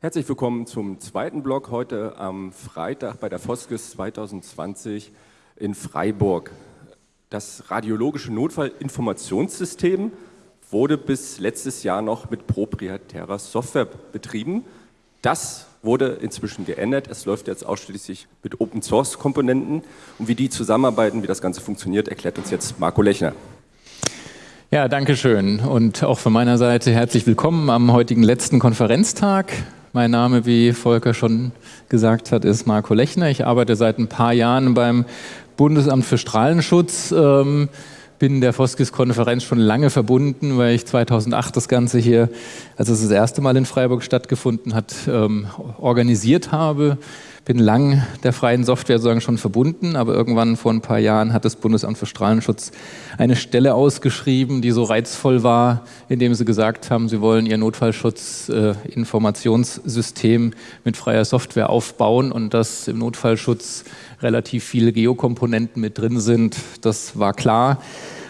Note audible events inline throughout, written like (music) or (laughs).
Herzlich willkommen zum zweiten Blog heute am Freitag bei der Foskis 2020 in Freiburg. Das radiologische Notfallinformationssystem wurde bis letztes Jahr noch mit proprietärer Software betrieben. Das wurde inzwischen geändert. Es läuft jetzt ausschließlich mit Open-Source-Komponenten. Und wie die zusammenarbeiten, wie das Ganze funktioniert, erklärt uns jetzt Marco Lechner. Ja, danke schön und auch von meiner Seite herzlich willkommen am heutigen letzten Konferenztag. Mein Name, wie Volker schon gesagt hat, ist Marco Lechner. Ich arbeite seit ein paar Jahren beim Bundesamt für Strahlenschutz. Ähm, bin der Foskis-Konferenz schon lange verbunden, weil ich 2008 das Ganze hier, als es das erste Mal in Freiburg stattgefunden hat, ähm, organisiert habe bin lang der freien Software sozusagen schon verbunden, aber irgendwann vor ein paar Jahren hat das Bundesamt für Strahlenschutz eine Stelle ausgeschrieben, die so reizvoll war, indem sie gesagt haben, sie wollen ihr Notfallschutz-Informationssystem äh, mit freier Software aufbauen und dass im Notfallschutz relativ viele Geokomponenten mit drin sind. Das war klar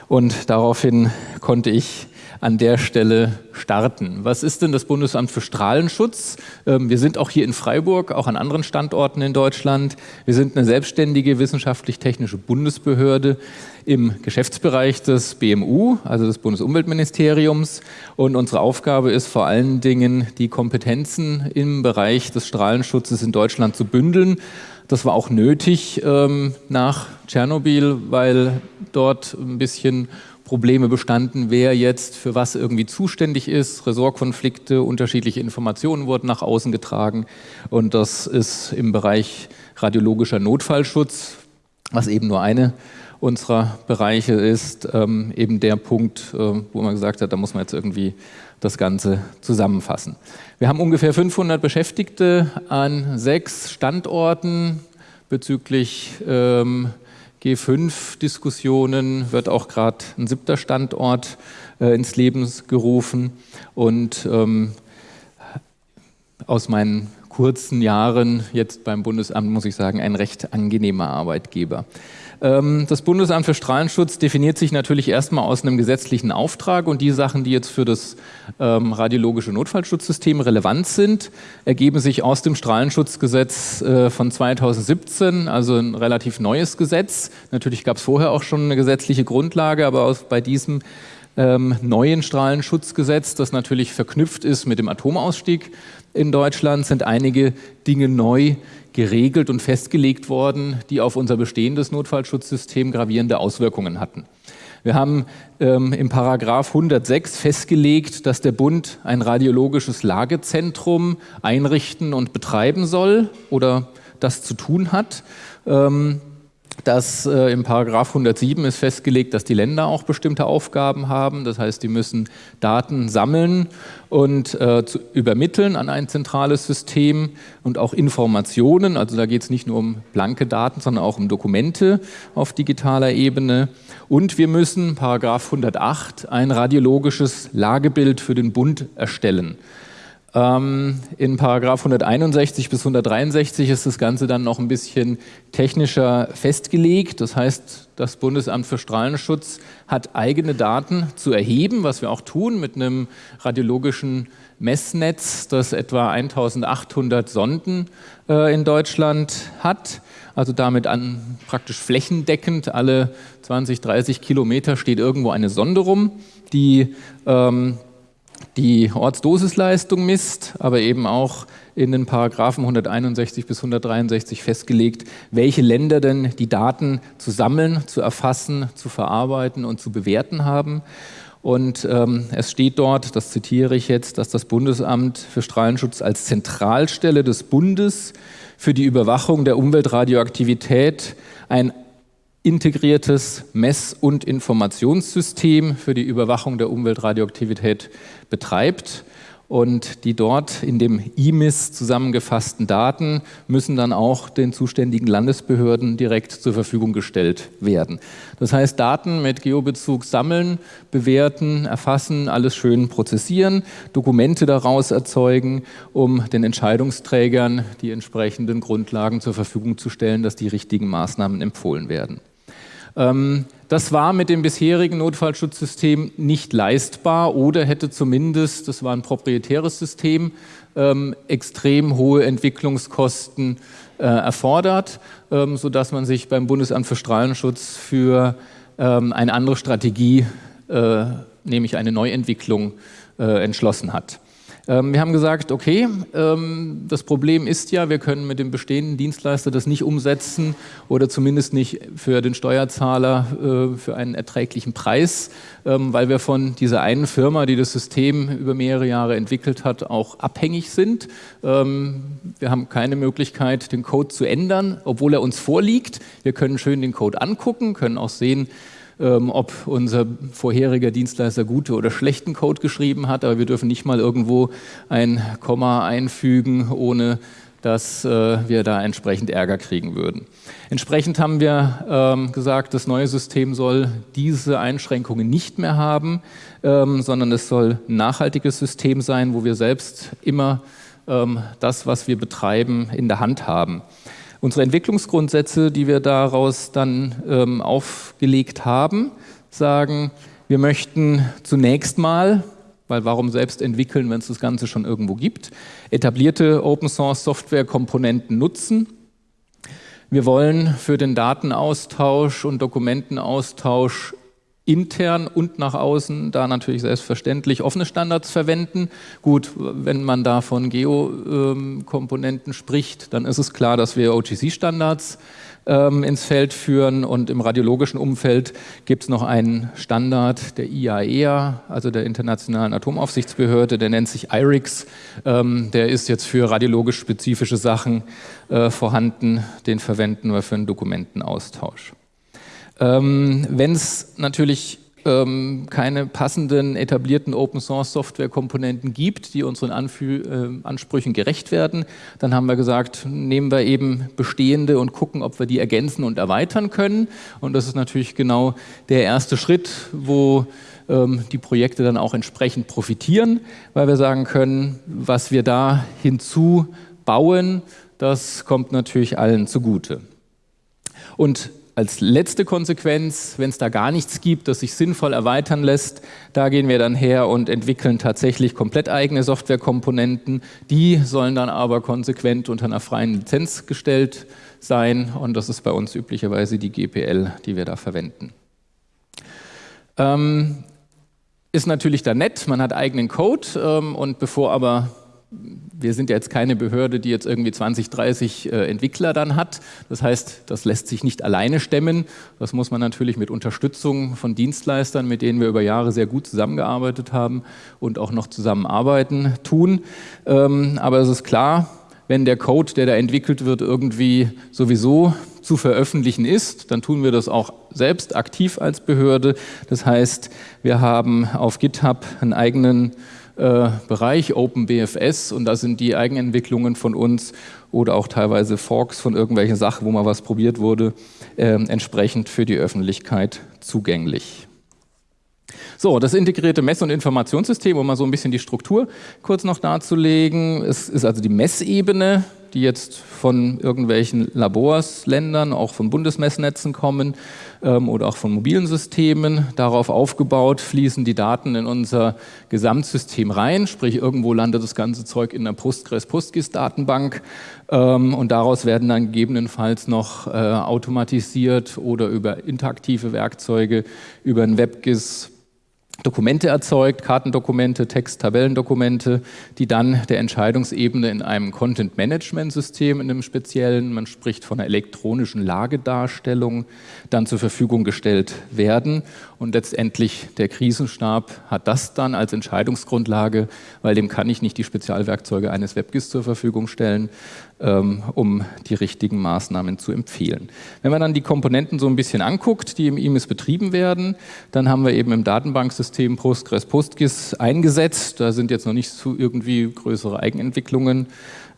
und daraufhin konnte ich an der Stelle starten. Was ist denn das Bundesamt für Strahlenschutz? Ähm, wir sind auch hier in Freiburg, auch an anderen Standorten in Deutschland. Wir sind eine selbstständige wissenschaftlich-technische Bundesbehörde im Geschäftsbereich des BMU, also des Bundesumweltministeriums. Und unsere Aufgabe ist vor allen Dingen, die Kompetenzen im Bereich des Strahlenschutzes in Deutschland zu bündeln. Das war auch nötig ähm, nach Tschernobyl, weil dort ein bisschen Probleme bestanden, wer jetzt für was irgendwie zuständig ist. Ressortkonflikte, unterschiedliche Informationen wurden nach außen getragen. Und das ist im Bereich radiologischer Notfallschutz, was eben nur eine unserer Bereiche ist, ähm, eben der Punkt, äh, wo man gesagt hat, da muss man jetzt irgendwie das Ganze zusammenfassen. Wir haben ungefähr 500 Beschäftigte an sechs Standorten bezüglich ähm, G5-Diskussionen wird auch gerade ein siebter Standort äh, ins Leben gerufen. Und ähm, aus meinen kurzen Jahren jetzt beim Bundesamt muss ich sagen, ein recht angenehmer Arbeitgeber. Ähm, das Bundesamt für Strahlenschutz definiert sich natürlich erstmal aus einem gesetzlichen Auftrag und die Sachen, die jetzt für das ähm, radiologische Notfallschutzsystem relevant sind, ergeben sich aus dem Strahlenschutzgesetz äh, von 2017, also ein relativ neues Gesetz. Natürlich gab es vorher auch schon eine gesetzliche Grundlage, aber bei diesem ähm, neuen Strahlenschutzgesetz, das natürlich verknüpft ist mit dem Atomausstieg in Deutschland, sind einige Dinge neu, geregelt und festgelegt worden, die auf unser bestehendes Notfallschutzsystem gravierende Auswirkungen hatten. Wir haben ähm, im Paragraph 106 festgelegt, dass der Bund ein radiologisches Lagezentrum einrichten und betreiben soll oder das zu tun hat. Ähm, dass äh, im Paragraph 107 ist festgelegt, dass die Länder auch bestimmte Aufgaben haben. Das heißt, die müssen Daten sammeln und äh, zu, übermitteln an ein zentrales System und auch Informationen. Also da geht es nicht nur um blanke Daten, sondern auch um Dokumente auf digitaler Ebene. Und wir müssen, Paragraph 108, ein radiologisches Lagebild für den Bund erstellen. Ähm, in Paragraph 161 bis 163 ist das Ganze dann noch ein bisschen technischer festgelegt. Das heißt, das Bundesamt für Strahlenschutz hat eigene Daten zu erheben, was wir auch tun mit einem radiologischen Messnetz, das etwa 1800 Sonden äh, in Deutschland hat. Also damit an praktisch flächendeckend alle 20, 30 Kilometer steht irgendwo eine Sonde rum, die ähm, die Ortsdosisleistung misst, aber eben auch in den Paragraphen 161 bis 163 festgelegt, welche Länder denn die Daten zu sammeln, zu erfassen, zu verarbeiten und zu bewerten haben. Und ähm, es steht dort, das zitiere ich jetzt, dass das Bundesamt für Strahlenschutz als Zentralstelle des Bundes für die Überwachung der Umweltradioaktivität ein integriertes Mess- und Informationssystem für die Überwachung der Umweltradioaktivität betreibt. Und die dort in dem IMIS zusammengefassten Daten müssen dann auch den zuständigen Landesbehörden direkt zur Verfügung gestellt werden. Das heißt, Daten mit Geobezug sammeln, bewerten, erfassen, alles schön prozessieren, Dokumente daraus erzeugen, um den Entscheidungsträgern die entsprechenden Grundlagen zur Verfügung zu stellen, dass die richtigen Maßnahmen empfohlen werden. Ähm, das war mit dem bisherigen Notfallschutzsystem nicht leistbar oder hätte zumindest, das war ein proprietäres System, ähm, extrem hohe Entwicklungskosten äh, erfordert, ähm, sodass man sich beim Bundesamt für Strahlenschutz für eine andere Strategie, äh, nämlich eine Neuentwicklung, äh, entschlossen hat. Ähm, wir haben gesagt, okay, ähm, das Problem ist ja, wir können mit dem bestehenden Dienstleister das nicht umsetzen oder zumindest nicht für den Steuerzahler äh, für einen erträglichen Preis, ähm, weil wir von dieser einen Firma, die das System über mehrere Jahre entwickelt hat, auch abhängig sind. Wir haben keine Möglichkeit, den Code zu ändern, obwohl er uns vorliegt. Wir können schön den Code angucken, können auch sehen, ähm, ob unser vorheriger Dienstleister gute oder schlechten Code geschrieben hat, aber wir dürfen nicht mal irgendwo ein Komma einfügen, ohne dass äh, wir da entsprechend Ärger kriegen würden. Entsprechend haben wir ähm, gesagt, das neue System soll diese Einschränkungen nicht mehr haben, ähm, sondern es soll ein nachhaltiges System sein, wo wir selbst immer ähm, das, was wir betreiben, in der Hand haben. Unsere Entwicklungsgrundsätze, die wir daraus dann ähm, aufgelegt haben, sagen, wir möchten zunächst mal, weil warum selbst entwickeln, wenn es das Ganze schon irgendwo gibt, etablierte Open Source Software Komponenten nutzen. Wir wollen für den Datenaustausch und Dokumentenaustausch intern und nach außen da natürlich selbstverständlich offene Standards verwenden. Gut, wenn man da von Geo-Komponenten spricht, dann ist es klar, dass wir OGC-Standards ähm, ins Feld führen und im radiologischen Umfeld gibt es noch einen Standard der IAEA, e also der Internationalen Atomaufsichtsbehörde, der nennt sich IRIX. Ähm, der ist jetzt für radiologisch spezifische Sachen äh, vorhanden, den verwenden wir für einen Dokumentenaustausch. Ähm, Wenn es natürlich ähm, keine passenden etablierten Open Source Software Komponenten gibt, die unseren Anfü äh, Ansprüchen gerecht werden, dann haben wir gesagt, nehmen wir eben bestehende und gucken, ob wir die ergänzen und erweitern können. Und das ist natürlich genau der erste Schritt, wo ähm, die Projekte dann auch entsprechend profitieren, weil wir sagen können, was wir da hinzubauen, das kommt natürlich allen zugute. Und als letzte Konsequenz, wenn es da gar nichts gibt, das sich sinnvoll erweitern lässt, da gehen wir dann her und entwickeln tatsächlich komplett eigene Softwarekomponenten. Die sollen dann aber konsequent unter einer freien Lizenz gestellt sein und das ist bei uns üblicherweise die GPL, die wir da verwenden. Ähm, ist natürlich da nett, man hat eigenen Code ähm, und bevor aber wir sind ja jetzt keine Behörde, die jetzt irgendwie 20, 30 äh, Entwickler dann hat. Das heißt, das lässt sich nicht alleine stemmen. Das muss man natürlich mit Unterstützung von Dienstleistern, mit denen wir über Jahre sehr gut zusammengearbeitet haben und auch noch zusammenarbeiten, tun. Ähm, aber es ist klar, wenn der Code, der da entwickelt wird, irgendwie sowieso zu veröffentlichen ist, dann tun wir das auch selbst aktiv als Behörde. Das heißt, wir haben auf GitHub einen eigenen äh, Bereich, OpenBFS, und da sind die Eigenentwicklungen von uns oder auch teilweise Forks von irgendwelchen Sachen, wo mal was probiert wurde, äh, entsprechend für die Öffentlichkeit zugänglich. So, das integrierte Mess- und Informationssystem, um mal so ein bisschen die Struktur kurz noch darzulegen. Es ist also die Messebene, die jetzt von irgendwelchen Labors, Ländern, auch von Bundesmessnetzen kommen ähm, oder auch von mobilen Systemen. Darauf aufgebaut fließen die Daten in unser Gesamtsystem rein, sprich irgendwo landet das ganze Zeug in der Postgres-PostGIS-Datenbank ähm, und daraus werden dann gegebenenfalls noch äh, automatisiert oder über interaktive Werkzeuge, über ein WebGIS Dokumente erzeugt, Kartendokumente, Text, Tabellendokumente, die dann der Entscheidungsebene in einem Content-Management-System, in einem speziellen, man spricht von einer elektronischen Lagedarstellung, dann zur Verfügung gestellt werden. Und letztendlich der Krisenstab hat das dann als Entscheidungsgrundlage, weil dem kann ich nicht die Spezialwerkzeuge eines WebGIS zur Verfügung stellen, ähm, um die richtigen Maßnahmen zu empfehlen. Wenn man dann die Komponenten so ein bisschen anguckt, die im IMIS betrieben werden, dann haben wir eben im Datenbanksystem Postgres PostGIS eingesetzt. Da sind jetzt noch nicht so irgendwie größere Eigenentwicklungen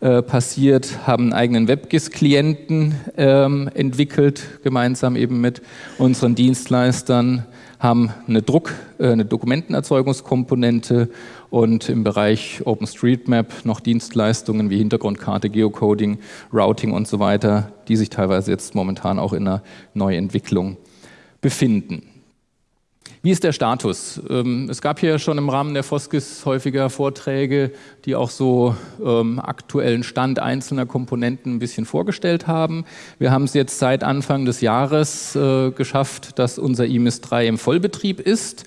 äh, passiert, haben einen eigenen WebGIS-Klienten ähm, entwickelt, gemeinsam eben mit unseren Dienstleistern, haben eine Druck, äh, eine Dokumentenerzeugungskomponente und im Bereich OpenStreetMap noch Dienstleistungen wie Hintergrundkarte, Geocoding, Routing und so weiter, die sich teilweise jetzt momentan auch in einer Neuentwicklung befinden. Wie ist der Status? Ähm, es gab hier schon im Rahmen der Foskis häufiger Vorträge, die auch so ähm, aktuellen Stand einzelner Komponenten ein bisschen vorgestellt haben. Wir haben es jetzt seit Anfang des Jahres äh, geschafft, dass unser IMIS 3 im Vollbetrieb ist.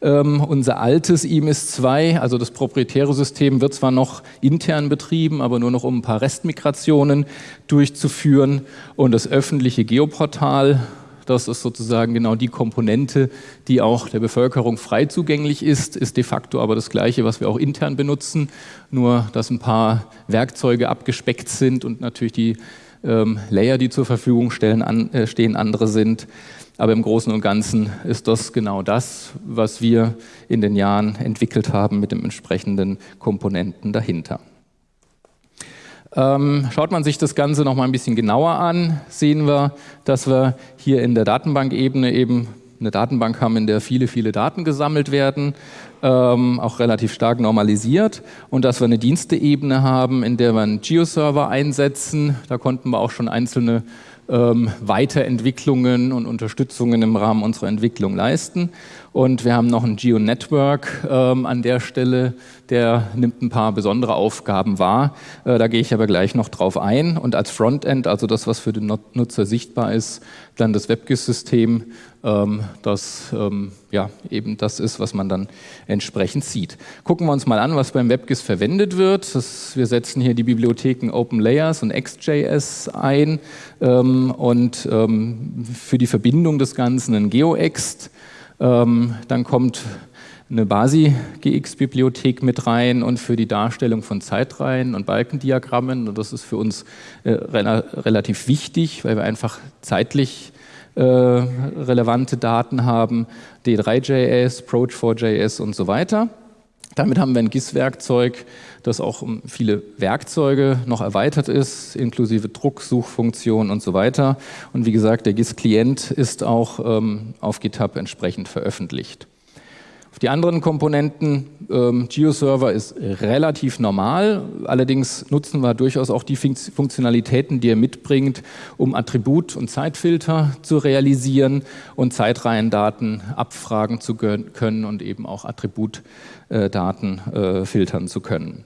Ähm, unser altes IMIS 2, also das proprietäre System, wird zwar noch intern betrieben, aber nur noch um ein paar Restmigrationen durchzuführen. Und das öffentliche Geoportal das ist sozusagen genau die Komponente, die auch der Bevölkerung frei zugänglich ist, ist de facto aber das Gleiche, was wir auch intern benutzen, nur dass ein paar Werkzeuge abgespeckt sind und natürlich die ähm, Layer, die zur Verfügung stellen, an, äh, stehen, andere sind. Aber im Großen und Ganzen ist das genau das, was wir in den Jahren entwickelt haben mit den entsprechenden Komponenten dahinter. Ähm, schaut man sich das Ganze noch mal ein bisschen genauer an, sehen wir, dass wir hier in der Datenbankebene eben eine Datenbank haben, in der viele, viele Daten gesammelt werden, ähm, auch relativ stark normalisiert und dass wir eine Diensteebene haben, in der wir einen Geo-Server einsetzen. Da konnten wir auch schon einzelne ähm, Weiterentwicklungen und Unterstützungen im Rahmen unserer Entwicklung leisten. Und wir haben noch ein Geo-Network ähm, an der Stelle, der nimmt ein paar besondere Aufgaben wahr. Äh, da gehe ich aber gleich noch drauf ein. Und als Frontend, also das, was für den Nutzer sichtbar ist, dann das WebGIS-System, ähm, das ähm, ja, eben das ist, was man dann entsprechend sieht. Gucken wir uns mal an, was beim WebGIS verwendet wird. Das, wir setzen hier die Bibliotheken OpenLayers und XJS ein ähm, und ähm, für die Verbindung des Ganzen ein GeoExt. Ähm, dann kommt eine BASI-GX-Bibliothek mit rein und für die Darstellung von Zeitreihen und Balkendiagrammen. Und das ist für uns äh, relativ wichtig, weil wir einfach zeitlich äh, relevante Daten haben, D3.js, Approach4.js und so weiter. Damit haben wir ein GIS-Werkzeug, das auch um viele Werkzeuge noch erweitert ist, inklusive Druck, Suchfunktion und so weiter. Und wie gesagt, der GIS-Klient ist auch ähm, auf GitHub entsprechend veröffentlicht. Die anderen Komponenten, ähm, GeoServer ist relativ normal, allerdings nutzen wir durchaus auch die Funktionalitäten, die er mitbringt, um Attribut- und Zeitfilter zu realisieren und Zeitreihendaten abfragen zu können und eben auch Attributdaten äh, filtern zu können.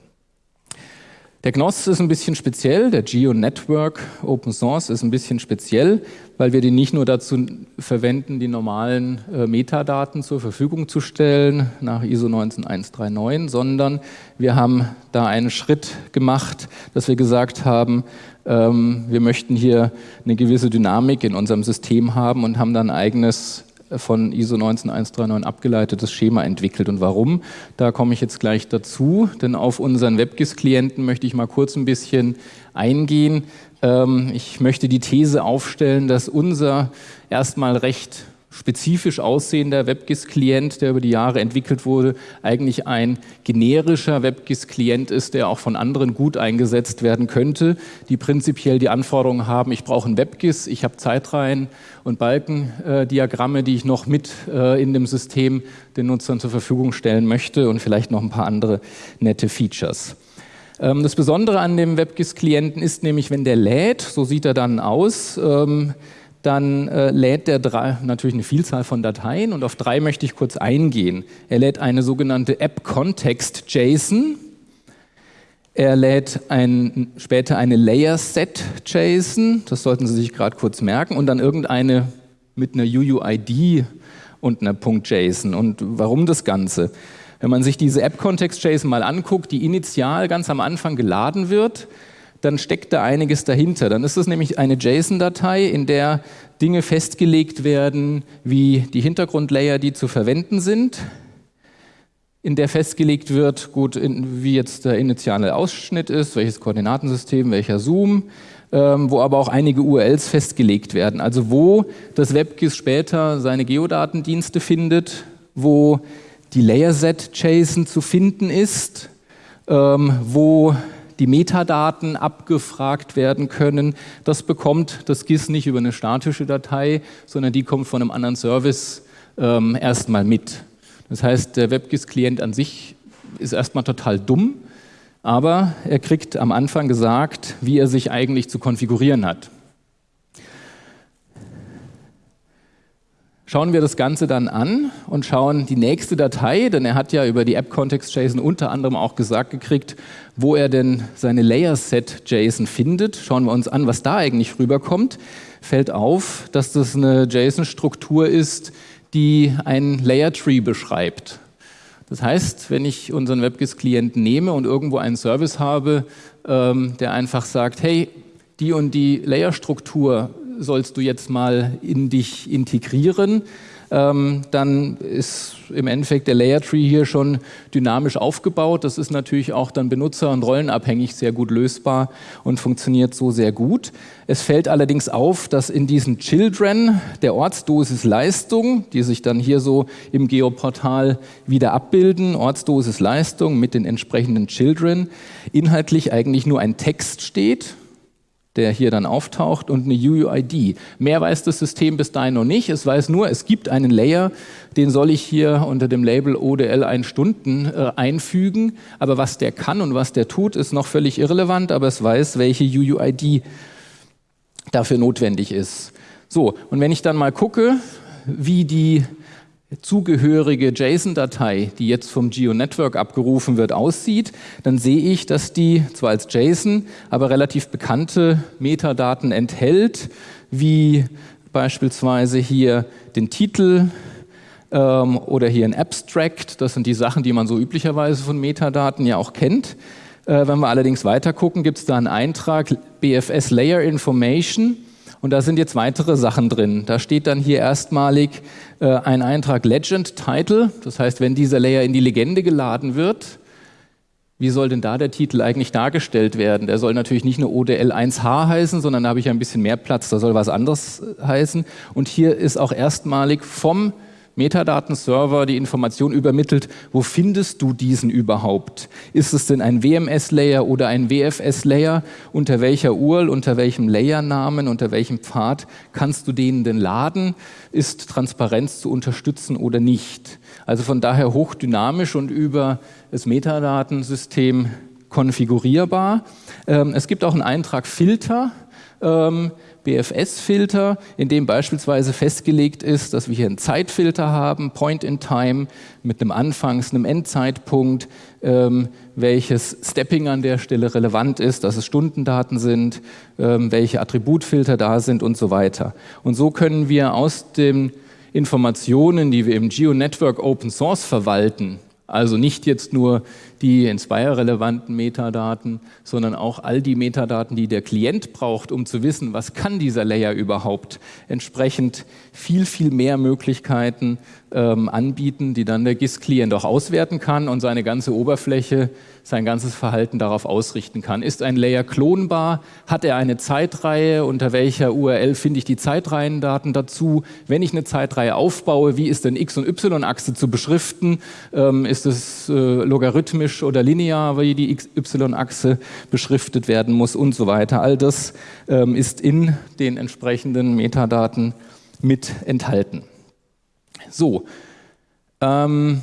Der GNOS ist ein bisschen speziell, der Geo Network Open Source ist ein bisschen speziell, weil wir den nicht nur dazu verwenden, die normalen äh, Metadaten zur Verfügung zu stellen nach ISO 19139, sondern wir haben da einen Schritt gemacht, dass wir gesagt haben, ähm, wir möchten hier eine gewisse Dynamik in unserem System haben und haben dann ein eigenes von ISO 19139 abgeleitetes Schema entwickelt. Und warum? Da komme ich jetzt gleich dazu, denn auf unseren WebGIS-Klienten möchte ich mal kurz ein bisschen eingehen. Ähm, ich möchte die These aufstellen, dass unser erstmal recht spezifisch aussehender WebGIS-Klient, der über die Jahre entwickelt wurde, eigentlich ein generischer WebGIS-Klient ist, der auch von anderen gut eingesetzt werden könnte, die prinzipiell die Anforderungen haben, ich brauche ein WebGIS, ich habe Zeitreihen und Balkendiagramme, die ich noch mit äh, in dem System den Nutzern zur Verfügung stellen möchte und vielleicht noch ein paar andere nette Features. Ähm, das Besondere an dem WebGIS-Klienten ist nämlich, wenn der lädt, so sieht er dann aus, ähm, dann äh, lädt er drei, natürlich eine Vielzahl von Dateien und auf drei möchte ich kurz eingehen. Er lädt eine sogenannte App-Context-JSON, er lädt ein, später eine Layer-Set-JSON, das sollten Sie sich gerade kurz merken, und dann irgendeine mit einer UUID und einer .json. Und warum das Ganze? Wenn man sich diese App-Context-JSON mal anguckt, die initial ganz am Anfang geladen wird, dann steckt da einiges dahinter. Dann ist es nämlich eine JSON-Datei, in der Dinge festgelegt werden, wie die Hintergrundlayer, die zu verwenden sind, in der festgelegt wird, gut, in, wie jetzt der initiale Ausschnitt ist, welches Koordinatensystem, welcher Zoom, ähm, wo aber auch einige URLs festgelegt werden. Also wo das WebGIS später seine Geodatendienste findet, wo die Layerset-JSON zu finden ist, ähm, wo die Metadaten abgefragt werden können. Das bekommt das GIS nicht über eine statische Datei, sondern die kommt von einem anderen Service ähm, erstmal mit. Das heißt, der WebGIS-Klient an sich ist erstmal total dumm, aber er kriegt am Anfang gesagt, wie er sich eigentlich zu konfigurieren hat. Schauen wir das Ganze dann an und schauen die nächste Datei, denn er hat ja über die App-Context-JSON unter anderem auch gesagt gekriegt, wo er denn seine Layer-Set-JSON findet. Schauen wir uns an, was da eigentlich rüberkommt. Fällt auf, dass das eine JSON-Struktur ist, die ein Layer-Tree beschreibt. Das heißt, wenn ich unseren WebGIS-Klienten nehme und irgendwo einen Service habe, ähm, der einfach sagt, hey, die und die Layerstruktur sollst du jetzt mal in dich integrieren, ähm, dann ist im Endeffekt der Layer Tree hier schon dynamisch aufgebaut. Das ist natürlich auch dann benutzer- und rollenabhängig sehr gut lösbar und funktioniert so sehr gut. Es fällt allerdings auf, dass in diesen Children der Ortsdosis Leistung, die sich dann hier so im Geoportal wieder abbilden, Ortsdosis Leistung mit den entsprechenden Children, inhaltlich eigentlich nur ein Text steht der hier dann auftaucht und eine UUID. Mehr weiß das System bis dahin noch nicht. Es weiß nur, es gibt einen Layer, den soll ich hier unter dem Label ODL 1 Stunden äh, einfügen. Aber was der kann und was der tut, ist noch völlig irrelevant, aber es weiß, welche UUID dafür notwendig ist. So, und wenn ich dann mal gucke, wie die zugehörige JSON-Datei, die jetzt vom GeoNetwork abgerufen wird, aussieht, dann sehe ich, dass die zwar als JSON, aber relativ bekannte Metadaten enthält, wie beispielsweise hier den Titel ähm, oder hier ein Abstract. Das sind die Sachen, die man so üblicherweise von Metadaten ja auch kennt. Äh, wenn wir allerdings weiter gucken, gibt es da einen Eintrag BFS Layer Information und da sind jetzt weitere Sachen drin. Da steht dann hier erstmalig äh, ein Eintrag Legend Title. Das heißt, wenn dieser Layer in die Legende geladen wird, wie soll denn da der Titel eigentlich dargestellt werden? Der soll natürlich nicht nur ODL 1H heißen, sondern da habe ich ein bisschen mehr Platz, da soll was anderes äh, heißen. Und hier ist auch erstmalig vom Metadatenserver die Information übermittelt, wo findest du diesen überhaupt? Ist es denn ein WMS-Layer oder ein WFS-Layer? Unter welcher URL, unter welchem Layernamen, unter welchem Pfad kannst du den denn laden? Ist Transparenz zu unterstützen oder nicht? Also von daher hochdynamisch und über das Metadatensystem konfigurierbar. Ähm, es gibt auch einen Eintrag Filter. Ähm, BFS-Filter, in dem beispielsweise festgelegt ist, dass wir hier einen Zeitfilter haben, Point in Time, mit einem Anfangs-, einem Endzeitpunkt, ähm, welches Stepping an der Stelle relevant ist, dass es Stundendaten sind, ähm, welche Attributfilter da sind und so weiter. Und so können wir aus den Informationen, die wir im GeoNetwork Open Source verwalten, also nicht jetzt nur die Inspire-relevanten Metadaten, sondern auch all die Metadaten, die der Klient braucht, um zu wissen, was kann dieser Layer überhaupt. Entsprechend viel, viel mehr Möglichkeiten ähm, anbieten, die dann der GIS-Klient auch auswerten kann und seine ganze Oberfläche, sein ganzes Verhalten darauf ausrichten kann. Ist ein Layer klonbar? Hat er eine Zeitreihe? Unter welcher URL finde ich die Zeitreihendaten dazu? Wenn ich eine Zeitreihe aufbaue, wie ist denn X- und Y-Achse zu beschriften? Ähm, ist es äh, logarithmisch oder linear, wie die Y-Achse beschriftet werden muss und so weiter? All das ähm, ist in den entsprechenden Metadaten mit enthalten. So, ähm,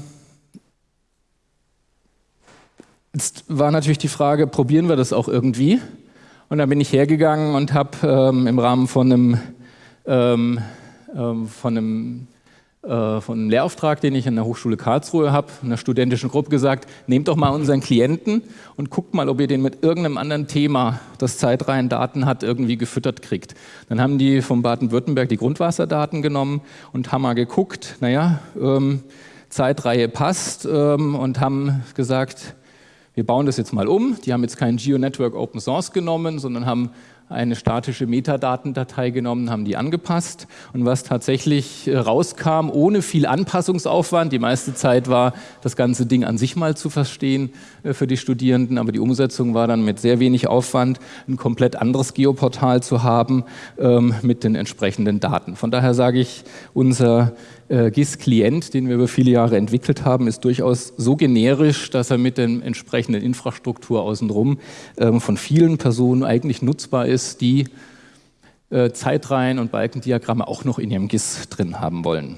jetzt war natürlich die Frage, probieren wir das auch irgendwie? Und dann bin ich hergegangen und habe ähm, im Rahmen von einem, ähm, ähm, von einem äh, von einem Lehrauftrag, den ich an der Hochschule Karlsruhe habe, einer studentischen Gruppe gesagt, nehmt doch mal unseren Klienten und guckt mal, ob ihr den mit irgendeinem anderen Thema, das Zeitreihen Daten hat, irgendwie gefüttert kriegt. Dann haben die von Baden-Württemberg die Grundwasserdaten genommen und haben mal geguckt, naja, ähm, Zeitreihe passt ähm, und haben gesagt, wir bauen das jetzt mal um. Die haben jetzt kein GeoNetwork Open Source genommen, sondern haben eine statische Metadatendatei genommen, haben die angepasst und was tatsächlich äh, rauskam, ohne viel Anpassungsaufwand, die meiste Zeit war das ganze Ding an sich mal zu verstehen äh, für die Studierenden, aber die Umsetzung war dann mit sehr wenig Aufwand, ein komplett anderes Geoportal zu haben ähm, mit den entsprechenden Daten. Von daher sage ich, unser äh, GIS-Klient, den wir über viele Jahre entwickelt haben, ist durchaus so generisch, dass er mit der entsprechenden Infrastruktur außenrum ähm, von vielen Personen eigentlich nutzbar ist, die äh, Zeitreihen und Balkendiagramme auch noch in ihrem GIS drin haben wollen.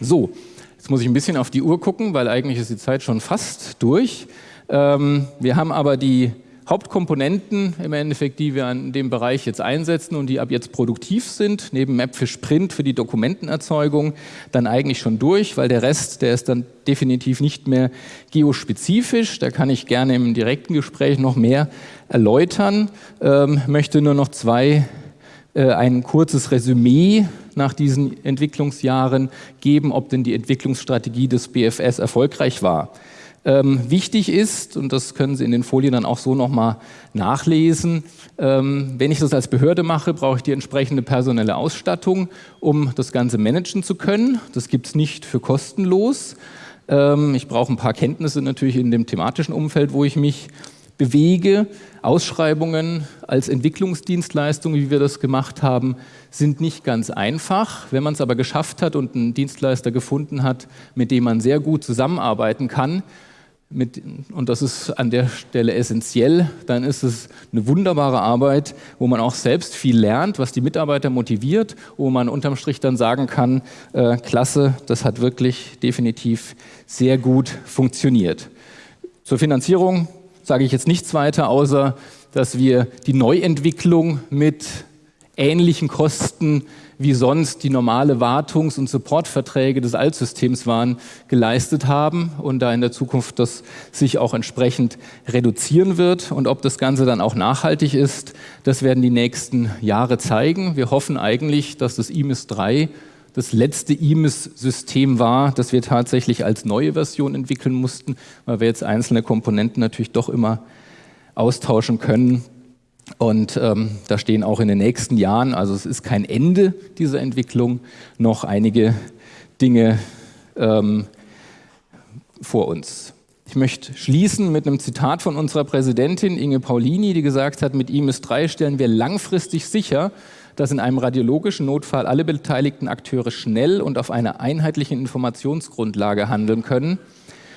So, jetzt muss ich ein bisschen auf die Uhr gucken, weil eigentlich ist die Zeit schon fast durch. Ähm, wir haben aber die Hauptkomponenten im Endeffekt, die wir in dem Bereich jetzt einsetzen und die ab jetzt produktiv sind, neben Mapfish Print für die Dokumentenerzeugung, dann eigentlich schon durch, weil der Rest, der ist dann definitiv nicht mehr geospezifisch. Da kann ich gerne im direkten Gespräch noch mehr erläutern. Ähm, möchte nur noch zwei, äh, ein kurzes Resümee nach diesen Entwicklungsjahren geben, ob denn die Entwicklungsstrategie des BFS erfolgreich war. Ähm, wichtig ist, und das können Sie in den Folien dann auch so nochmal nachlesen, ähm, wenn ich das als Behörde mache, brauche ich die entsprechende personelle Ausstattung, um das Ganze managen zu können. Das gibt es nicht für kostenlos. Ähm, ich brauche ein paar Kenntnisse natürlich in dem thematischen Umfeld, wo ich mich bewege. Ausschreibungen als Entwicklungsdienstleistung, wie wir das gemacht haben, sind nicht ganz einfach. Wenn man es aber geschafft hat und einen Dienstleister gefunden hat, mit dem man sehr gut zusammenarbeiten kann, mit, und das ist an der Stelle essentiell, dann ist es eine wunderbare Arbeit, wo man auch selbst viel lernt, was die Mitarbeiter motiviert, wo man unterm Strich dann sagen kann, äh, klasse, das hat wirklich definitiv sehr gut funktioniert. Zur Finanzierung sage ich jetzt nichts weiter, außer dass wir die Neuentwicklung mit ähnlichen Kosten wie sonst die normale Wartungs- und Supportverträge des Altsystems waren, geleistet haben und da in der Zukunft das sich auch entsprechend reduzieren wird. Und ob das Ganze dann auch nachhaltig ist, das werden die nächsten Jahre zeigen. Wir hoffen eigentlich, dass das IMIS 3 das letzte IMIS-System war, das wir tatsächlich als neue Version entwickeln mussten, weil wir jetzt einzelne Komponenten natürlich doch immer austauschen können. Und ähm, da stehen auch in den nächsten Jahren, also es ist kein Ende dieser Entwicklung, noch einige Dinge ähm, vor uns. Ich möchte schließen mit einem Zitat von unserer Präsidentin Inge Paulini, die gesagt hat, mit ihm ist drei stellen wir langfristig sicher, dass in einem radiologischen Notfall alle beteiligten Akteure schnell und auf einer einheitlichen Informationsgrundlage handeln können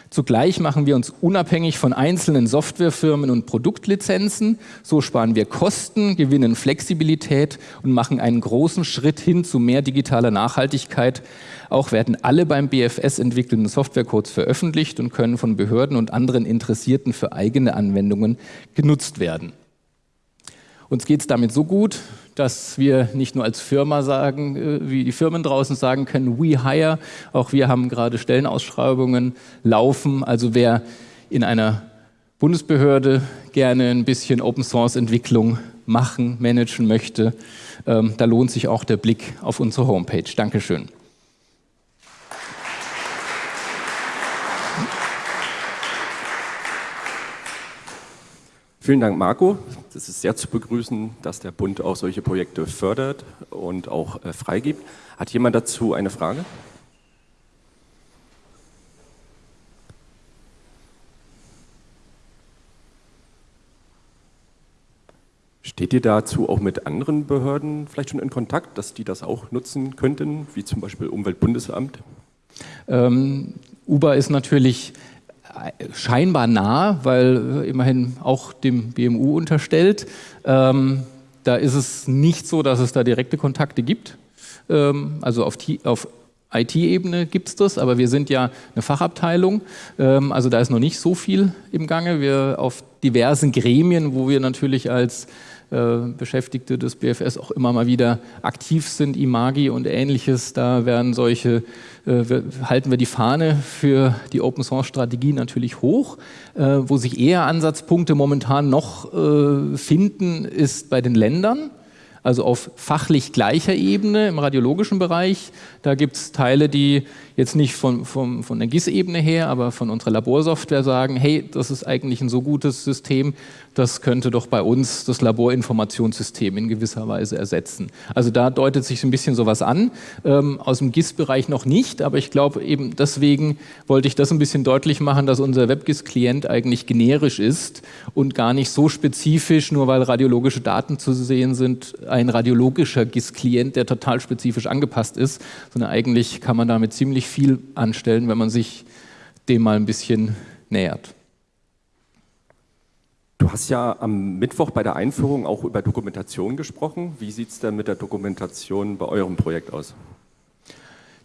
Zugleich machen wir uns unabhängig von einzelnen Softwarefirmen und Produktlizenzen. So sparen wir Kosten, gewinnen Flexibilität und machen einen großen Schritt hin zu mehr digitaler Nachhaltigkeit. Auch werden alle beim BFS entwickelten Softwarecodes veröffentlicht und können von Behörden und anderen Interessierten für eigene Anwendungen genutzt werden. Uns geht es damit so gut, dass wir nicht nur als Firma sagen, äh, wie die Firmen draußen sagen können, we hire, auch wir haben gerade Stellenausschreibungen laufen. Also wer in einer Bundesbehörde gerne ein bisschen Open Source Entwicklung machen, managen möchte, ähm, da lohnt sich auch der Blick auf unsere Homepage. Dankeschön. Vielen Dank, Marco. Es ist sehr zu begrüßen, dass der Bund auch solche Projekte fördert und auch äh, freigibt. Hat jemand dazu eine Frage? Steht ihr dazu auch mit anderen Behörden vielleicht schon in Kontakt, dass die das auch nutzen könnten, wie zum Beispiel Umweltbundesamt? Ähm, Uber ist natürlich scheinbar nah, weil immerhin auch dem BMU unterstellt. Ähm, da ist es nicht so, dass es da direkte Kontakte gibt. Ähm, also auf, auf IT-Ebene gibt es das, aber wir sind ja eine Fachabteilung, ähm, also da ist noch nicht so viel im Gange. Wir auf diversen Gremien, wo wir natürlich als äh, Beschäftigte des BFS auch immer mal wieder aktiv sind, Imagi und ähnliches. Da werden solche, äh, halten wir die Fahne für die Open Source Strategie natürlich hoch. Äh, wo sich eher Ansatzpunkte momentan noch finden, ist bei den Ländern also auf fachlich gleicher Ebene im radiologischen Bereich. Da gibt es Teile, die jetzt nicht von, von, von der GIS-Ebene her, aber von unserer Laborsoftware sagen, hey, das ist eigentlich ein so gutes System, das könnte doch bei uns das Laborinformationssystem in gewisser Weise ersetzen. Also da deutet sich ein bisschen sowas an, ähm, aus dem GIS-Bereich noch nicht, aber ich glaube eben deswegen wollte ich das ein bisschen deutlich machen, dass unser WebGIS-Klient eigentlich generisch ist und gar nicht so spezifisch, nur weil radiologische Daten zu sehen sind, ein radiologischer GIS-Klient, der total spezifisch angepasst ist, sondern eigentlich kann man damit ziemlich viel anstellen, wenn man sich dem mal ein bisschen nähert. Du hast ja am Mittwoch bei der Einführung auch über Dokumentation gesprochen. Wie sieht es denn mit der Dokumentation bei eurem Projekt aus?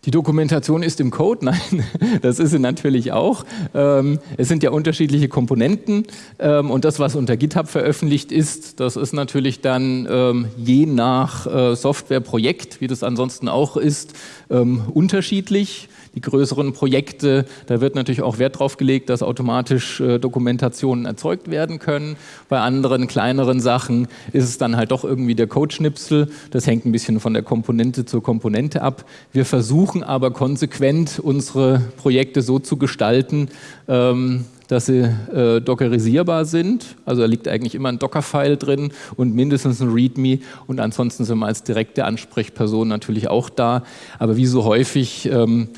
Die Dokumentation ist im Code? (laughs) Nein, das ist sie natürlich auch. Ähm, es sind ja unterschiedliche Komponenten ähm, und das, was unter GitHub veröffentlicht ist, das ist natürlich dann ähm, je nach äh, Softwareprojekt, wie das ansonsten auch ist, unterschiedlich die größeren Projekte, da wird natürlich auch Wert drauf gelegt, dass automatisch äh, Dokumentationen erzeugt werden können. Bei anderen kleineren Sachen ist es dann halt doch irgendwie der Codeschnipsel. Das hängt ein bisschen von der Komponente zur Komponente ab. Wir versuchen aber konsequent unsere Projekte so zu gestalten, ähm, dass sie äh, dockerisierbar sind. Also da liegt eigentlich immer ein Docker-File drin und mindestens ein README und ansonsten sind wir als direkte Ansprechperson natürlich auch da. Aber wie so häufig ähm,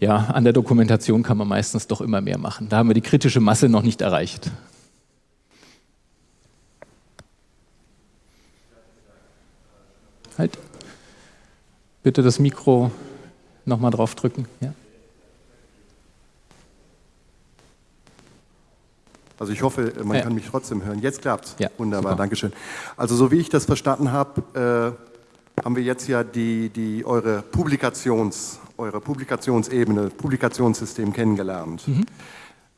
ja, an der Dokumentation kann man meistens doch immer mehr machen. Da haben wir die kritische Masse noch nicht erreicht. Halt. Bitte das Mikro nochmal drauf drücken. Ja. Also ich hoffe, man ja. kann mich trotzdem hören. Jetzt klappt's. Ja, Wunderbar, super. Dankeschön. Also so wie ich das verstanden habe, äh, haben wir jetzt ja die, die eure Publikations- eure Publikationsebene, Publikationssystem kennengelernt. Mhm.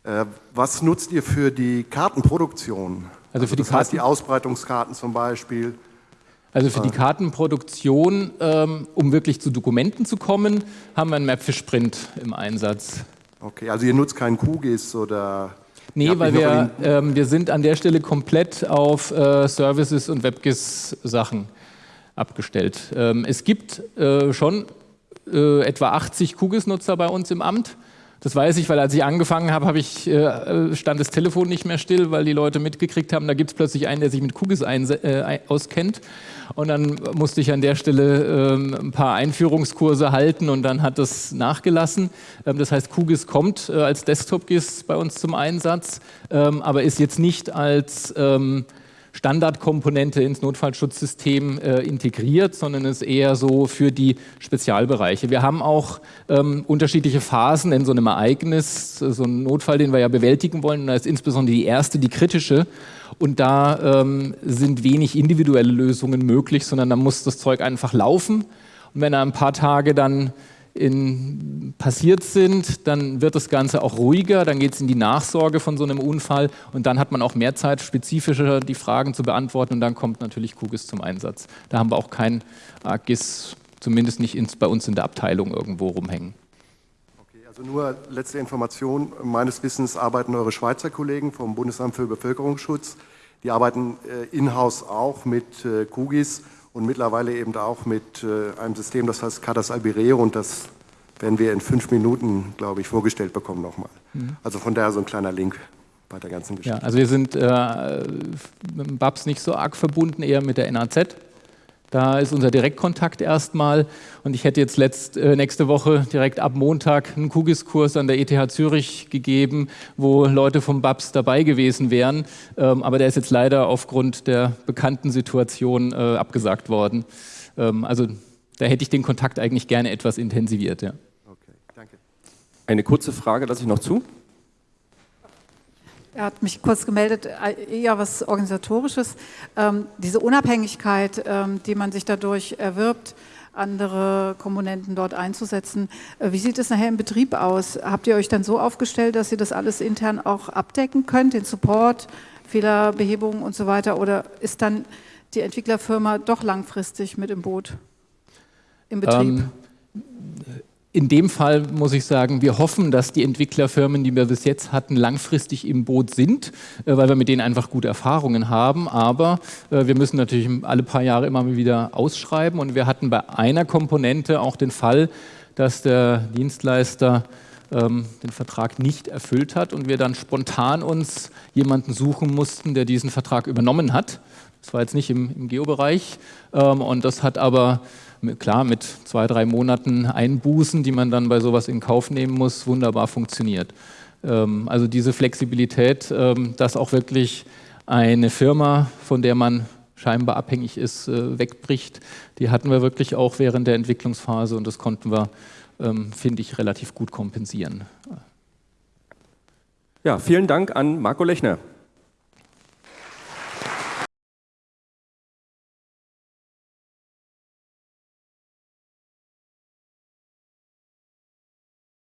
Äh, was nutzt ihr für die Kartenproduktion? Also für also die das heißt die Ausbreitungskarten zum Beispiel. Also für die äh. Kartenproduktion, ähm, um wirklich zu Dokumenten zu kommen, haben wir einen Mapfish Print im Einsatz. Okay, also ihr nutzt keinen QGIS oder... Nee, weil wir, ähm, wir sind an der Stelle komplett auf äh, Services und WebGIS-Sachen abgestellt. Ähm, es gibt äh, schon äh, etwa 80 QGIS-Nutzer bei uns im Amt. Das weiß ich, weil als ich angefangen habe, habe ich, äh, stand das Telefon nicht mehr still, weil die Leute mitgekriegt haben, da gibt es plötzlich einen, der sich mit QGIS äh, auskennt. Und dann musste ich an der Stelle ähm, ein paar Einführungskurse halten und dann hat das nachgelassen. Ähm, das heißt, QGIS kommt äh, als Desktop-GIS bei uns zum Einsatz, ähm, aber ist jetzt nicht als ähm, Standardkomponente ins Notfallschutzsystem äh, integriert, sondern ist eher so für die Spezialbereiche. Wir haben auch ähm, unterschiedliche Phasen in so einem Ereignis, so ein Notfall, den wir ja bewältigen wollen. Und da ist insbesondere die erste, die kritische. Und da ähm, sind wenig individuelle Lösungen möglich, sondern da muss das Zeug einfach laufen. Und wenn er ein paar Tage dann in, passiert sind, dann wird das Ganze auch ruhiger, dann geht es in die Nachsorge von so einem Unfall und dann hat man auch mehr Zeit, spezifischer die Fragen zu beantworten und dann kommt natürlich QGIS zum Einsatz. Da haben wir auch kein AGIS, zumindest nicht ins, bei uns in der Abteilung irgendwo rumhängen. Okay, also nur letzte Information. Meines Wissens arbeiten eure Schweizer Kollegen vom Bundesamt für Bevölkerungsschutz, die arbeiten äh, in-house auch mit äh, und mittlerweile eben auch mit äh, einem System, das heißt Cadas Albireo und das werden wir in fünf Minuten, glaube ich, vorgestellt bekommen nochmal. Mhm. Also von daher so ein kleiner Link bei der ganzen Geschichte. Ja, also wir sind äh, mit dem BAPS nicht so arg verbunden, eher mit der NAZ. Da ist unser Direktkontakt erstmal und ich hätte jetzt letzt, äh, nächste Woche direkt ab Montag einen Kugis-Kurs an der ETH Zürich gegeben, wo Leute vom BAPS dabei gewesen wären, ähm, aber der ist jetzt leider aufgrund der bekannten Situation äh, abgesagt worden. Ähm, also da hätte ich den Kontakt eigentlich gerne etwas intensiviert. Ja. Okay, danke. Eine kurze Frage lasse ich noch zu. Er hat mich kurz gemeldet, äh, eher was Organisatorisches. Ähm, diese Unabhängigkeit, ähm, die man sich dadurch erwirbt, andere Komponenten dort einzusetzen. Äh, wie sieht es nachher im Betrieb aus? Habt ihr euch dann so aufgestellt, dass ihr das alles intern auch abdecken könnt, den Support, Fehlerbehebung und so weiter? Oder ist dann die Entwicklerfirma doch langfristig mit im Boot, im Betrieb? Ähm, in dem Fall muss ich sagen, wir hoffen, dass die Entwicklerfirmen, die wir bis jetzt hatten, langfristig im Boot sind, äh, weil wir mit denen einfach gute Erfahrungen haben. Aber äh, wir müssen natürlich alle paar Jahre immer wieder ausschreiben. Und wir hatten bei einer Komponente auch den Fall, dass der Dienstleister ähm, den Vertrag nicht erfüllt hat und wir dann spontan uns jemanden suchen mussten, der diesen Vertrag übernommen hat. Das war jetzt nicht im, im Geobereich ähm, und das hat aber klar mit zwei, drei Monaten Einbußen, die man dann bei sowas in Kauf nehmen muss, wunderbar funktioniert. Ähm, also diese Flexibilität, ähm, dass auch wirklich eine Firma, von der man scheinbar abhängig ist, äh, wegbricht, die hatten wir wirklich auch während der Entwicklungsphase und das konnten wir, ähm, finde ich, relativ gut kompensieren. Ja, vielen Dank an Marco Lechner.